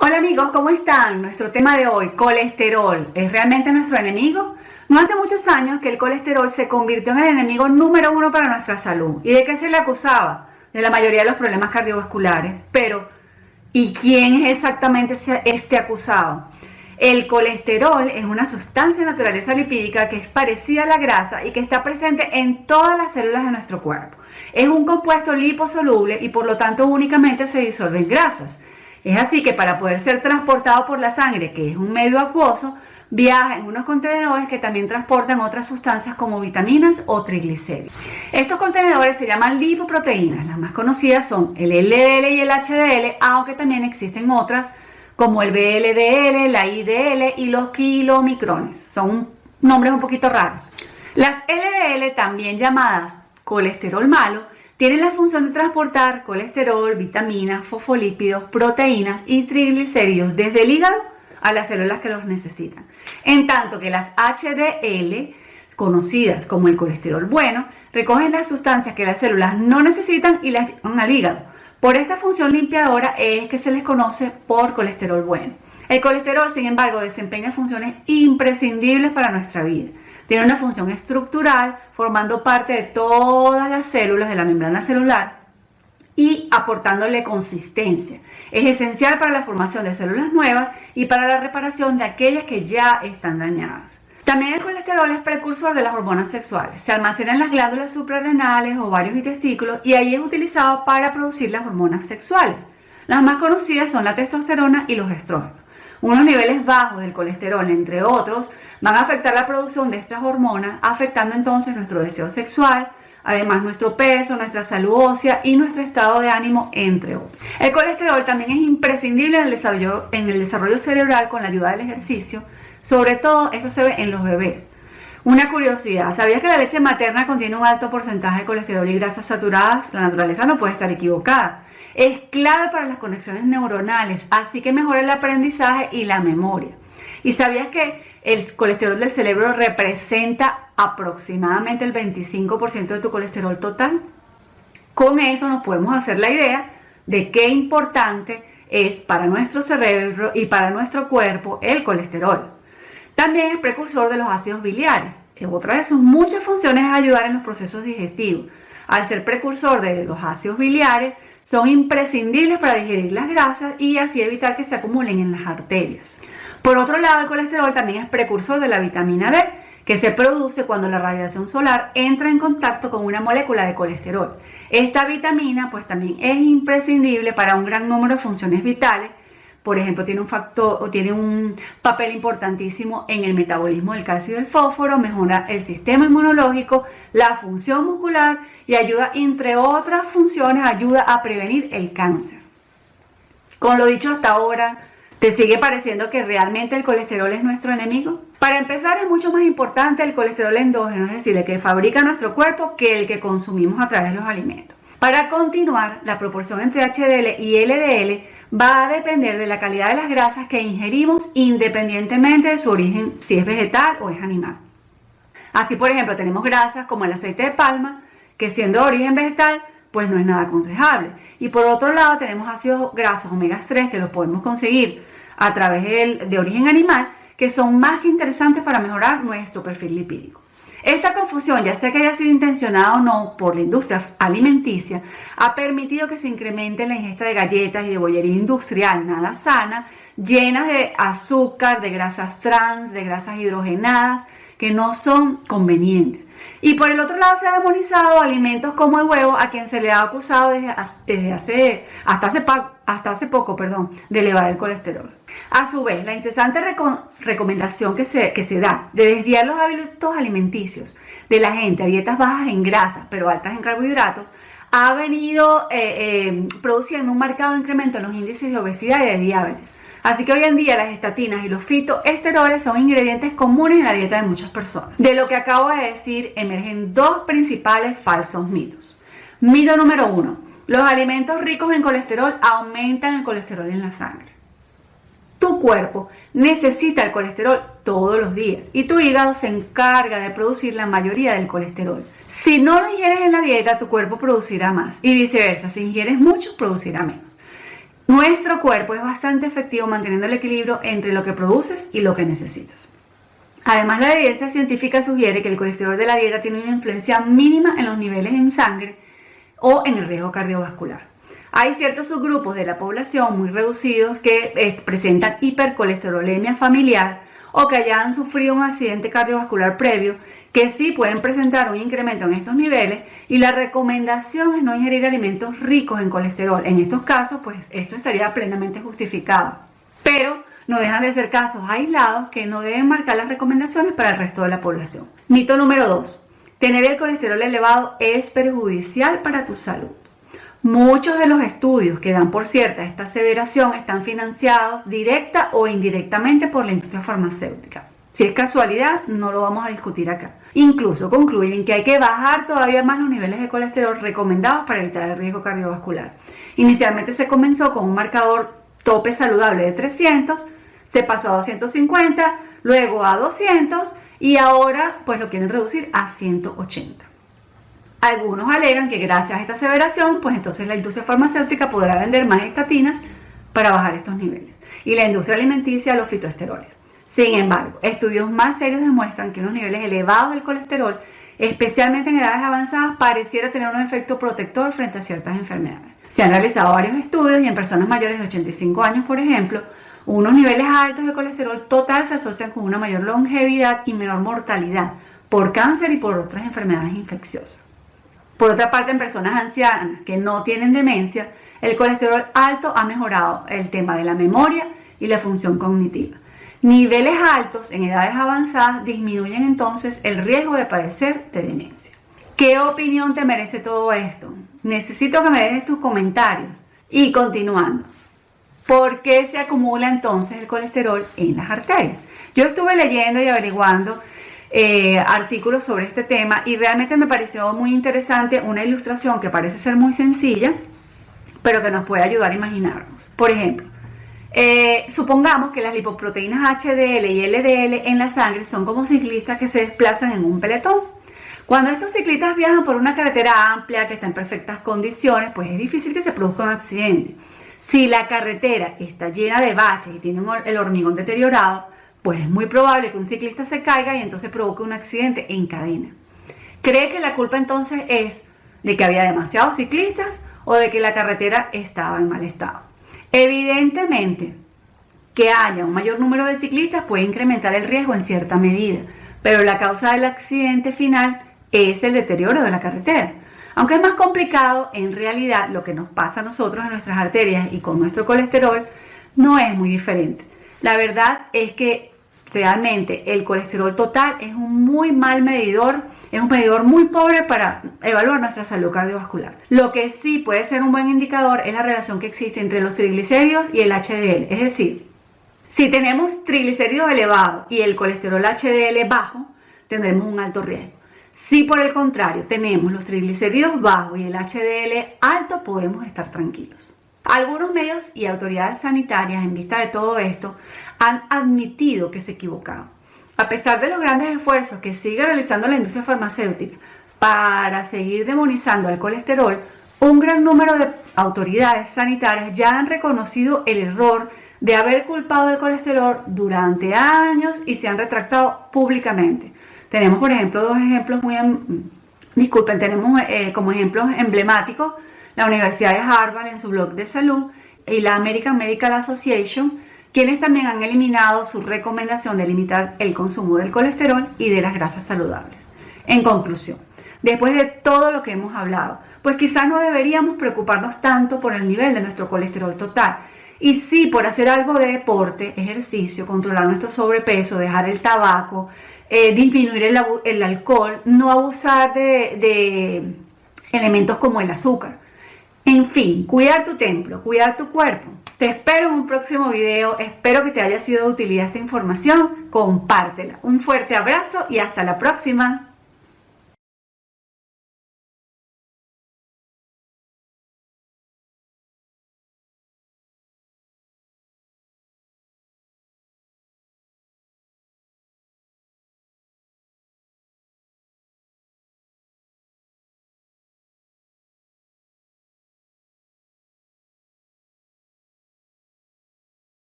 Hola amigos, ¿cómo están? Nuestro tema de hoy, colesterol, ¿es realmente nuestro enemigo? No hace muchos años que el colesterol se convirtió en el enemigo número uno para nuestra salud. ¿Y de qué se le acusaba? De la mayoría de los problemas cardiovasculares. Pero, ¿y quién es exactamente este acusado? El colesterol es una sustancia de naturaleza lipídica que es parecida a la grasa y que está presente en todas las células de nuestro cuerpo. Es un compuesto liposoluble y por lo tanto únicamente se disuelve en grasas. Es así que para poder ser transportado por la sangre, que es un medio acuoso, viaja en unos contenedores que también transportan otras sustancias como vitaminas o triglicéridos. Estos contenedores se llaman lipoproteínas. Las más conocidas son el LDL y el HDL, aunque también existen otras como el BLDL, la IDL y los kilomicrones. Son nombres un poquito raros. Las LDL, también llamadas colesterol malo, tienen la función de transportar colesterol, vitaminas, fosfolípidos, proteínas y triglicéridos desde el hígado a las células que los necesitan. En tanto que las HDL, conocidas como el colesterol bueno, recogen las sustancias que las células no necesitan y las llevan al hígado. Por esta función limpiadora es que se les conoce por colesterol bueno. El colesterol, sin embargo, desempeña funciones imprescindibles para nuestra vida. Tiene una función estructural formando parte de todas las células de la membrana celular y aportándole consistencia. Es esencial para la formación de células nuevas y para la reparación de aquellas que ya están dañadas. También el colesterol es precursor de las hormonas sexuales. Se almacena en las glándulas suprarrenales, ovarios y testículos y ahí es utilizado para producir las hormonas sexuales. Las más conocidas son la testosterona y los estrógenos. Unos niveles bajos del colesterol, entre otros, van a afectar la producción de estas hormonas, afectando entonces nuestro deseo sexual, además nuestro peso, nuestra salud ósea y nuestro estado de ánimo, entre otros. El colesterol también es imprescindible en el desarrollo, en el desarrollo cerebral con la ayuda del ejercicio, sobre todo esto se ve en los bebés. Una curiosidad, ¿sabías que la leche materna contiene un alto porcentaje de colesterol y grasas saturadas? La naturaleza no puede estar equivocada. Es clave para las conexiones neuronales, así que mejora el aprendizaje y la memoria. ¿Y sabías que el colesterol del cerebro representa aproximadamente el 25% de tu colesterol total? Con esto nos podemos hacer la idea de qué importante es para nuestro cerebro y para nuestro cuerpo el colesterol. También es precursor de los ácidos biliares. Otra de sus muchas funciones es ayudar en los procesos digestivos. Al ser precursor de los ácidos biliares, son imprescindibles para digerir las grasas y así evitar que se acumulen en las arterias. Por otro lado, el colesterol también es precursor de la vitamina D, que se produce cuando la radiación solar entra en contacto con una molécula de colesterol. Esta vitamina pues también es imprescindible para un gran número de funciones vitales, por ejemplo, tiene un factor o tiene un papel importantísimo en el metabolismo del calcio y del fósforo, mejora el sistema inmunológico, la función muscular y ayuda, entre otras funciones, ayuda a prevenir el cáncer. Con lo dicho hasta ahora, ¿te sigue pareciendo que realmente el colesterol es nuestro enemigo? Para empezar, es mucho más importante el colesterol endógeno, es decir, el que fabrica nuestro cuerpo, que el que consumimos a través de los alimentos. Para continuar, la proporción entre HDL y LDL va a depender de la calidad de las grasas que ingerimos independientemente de su origen, si es vegetal o es animal. Así, por ejemplo, tenemos grasas como el aceite de palma, que siendo de origen vegetal, pues no es nada aconsejable. Y por otro lado, tenemos ácidos grasos omega 3 que los podemos conseguir a través de, de origen animal, que son más que interesantes para mejorar nuestro perfil lipídico. Esta confusión, ya sea que haya sido intencionada o no por la industria alimenticia, ha permitido que se incremente la ingesta de galletas y de bollería industrial nada sana, llenas de azúcar, de grasas trans, de grasas hidrogenadas, que no son convenientes. Y por el otro lado se ha demonizado alimentos como el huevo, a quien se le ha acusado desde, hace, hasta, hace, hasta hace poco perdón, de elevar el colesterol. A su vez, la incesante recomendación que se, que se da de desviar los hábitos alimenticios de la gente a dietas bajas en grasas pero altas en carbohidratos ha venido eh, eh, produciendo un marcado incremento en los índices de obesidad y de diabetes. Así que hoy en día las estatinas y los fitoesteroles son ingredientes comunes en la dieta de muchas personas. De lo que acabo de decir emergen dos principales falsos mitos. Mito número uno. Los alimentos ricos en colesterol aumentan el colesterol en la sangre. Tu cuerpo necesita el colesterol todos los días y tu hígado se encarga de producir la mayoría del colesterol. Si no lo ingieres en la dieta, tu cuerpo producirá más y viceversa, si ingieres mucho, producirá menos. Nuestro cuerpo es bastante efectivo manteniendo el equilibrio entre lo que produces y lo que necesitas. Además, la evidencia científica sugiere que el colesterol de la dieta tiene una influencia mínima en los niveles en sangre o en el riesgo cardiovascular. Hay ciertos subgrupos de la población muy reducidos que eh, presentan hipercolesterolemia familiar o que hayan sufrido un accidente cardiovascular previo que sí pueden presentar un incremento en estos niveles y la recomendación es no ingerir alimentos ricos en colesterol. En estos casos, pues esto estaría plenamente justificado. Pero no dejan de ser casos aislados que no deben marcar las recomendaciones para el resto de la población. Mito número 2. Tener el colesterol elevado es perjudicial para tu salud. Muchos de los estudios que dan por cierta esta aseveración están financiados directa o indirectamente por la industria farmacéutica. Si es casualidad, no lo vamos a discutir acá. Incluso concluyen que hay que bajar todavía más los niveles de colesterol recomendados para evitar el riesgo cardiovascular. Inicialmente se comenzó con un marcador tope saludable de 300, se pasó a 250, luego a 200 y ahora pues lo quieren reducir a 180. Algunos alegan que gracias a esta aseveración, pues entonces la industria farmacéutica podrá vender más estatinas para bajar estos niveles y la industria alimenticia los fitoesteroles. Sin embargo, estudios más serios demuestran que unos niveles elevados del colesterol, especialmente en edades avanzadas, pareciera tener un efecto protector frente a ciertas enfermedades. Se han realizado varios estudios y en personas mayores de 85 años, por ejemplo, unos niveles altos de colesterol total se asocian con una mayor longevidad y menor mortalidad por cáncer y por otras enfermedades infecciosas. Por otra parte, en personas ancianas que no tienen demencia, el colesterol alto ha mejorado el tema de la memoria y la función cognitiva. Niveles altos en edades avanzadas disminuyen entonces el riesgo de padecer de demencia. ¿Qué opinión te merece todo esto? Necesito que me dejes tus comentarios. Y continuando, ¿por qué se acumula entonces el colesterol en las arterias? Yo estuve leyendo y averiguando eh, artículos sobre este tema y realmente me pareció muy interesante una ilustración que parece ser muy sencilla, pero que nos puede ayudar a imaginarnos. Por ejemplo, eh, supongamos que las lipoproteínas HDL y LDL en la sangre son como ciclistas que se desplazan en un peletón. Cuando estos ciclistas viajan por una carretera amplia que está en perfectas condiciones, pues es difícil que se produzca un accidente. Si la carretera está llena de baches y tiene el hormigón deteriorado, pues es muy probable que un ciclista se caiga y entonces provoque un accidente en cadena. ¿Cree que la culpa entonces es de que había demasiados ciclistas o de que la carretera estaba en mal estado? Evidentemente, que haya un mayor número de ciclistas puede incrementar el riesgo en cierta medida, pero la causa del accidente final es el deterioro de la carretera. Aunque es más complicado, en realidad lo que nos pasa a nosotros en nuestras arterias y con nuestro colesterol no es muy diferente. La verdad es que realmente el colesterol total es un muy mal medidor, es un medidor muy pobre para evaluar nuestra salud cardiovascular. Lo que sí puede ser un buen indicador es la relación que existe entre los triglicéridos y el HDL, es decir, si tenemos triglicéridos elevados y el colesterol HDL bajo, tendremos un alto riesgo. Si por el contrario tenemos los triglicéridos bajos y el HDL alto, podemos estar tranquilos. Algunos medios y autoridades sanitarias, en vista de todo esto, han admitido que se equivocaron. A pesar de los grandes esfuerzos que sigue realizando la industria farmacéutica para seguir demonizando el colesterol, un gran número de autoridades sanitarias ya han reconocido el error de haber culpado el colesterol durante años y se han retractado públicamente. Tenemos, por ejemplo, dos ejemplos muy... Em, disculpen, tenemos eh, como ejemplos emblemáticos la Universidad de Harvard en su blog de salud y la American Medical Association, quienes también han eliminado su recomendación de limitar el consumo del colesterol y de las grasas saludables. En conclusión, después de todo lo que hemos hablado, pues quizás no deberíamos preocuparnos tanto por el nivel de nuestro colesterol total, y sí por hacer algo de deporte, ejercicio, controlar nuestro sobrepeso, dejar el tabaco, eh, disminuir el, alcohol, no abusar de elementos como el azúcar. En fin, cuidar tu templo, cuidar tu cuerpo. Te espero en un próximo video, espero que te haya sido de utilidad esta información, compártela. Un fuerte abrazo y hasta la próxima.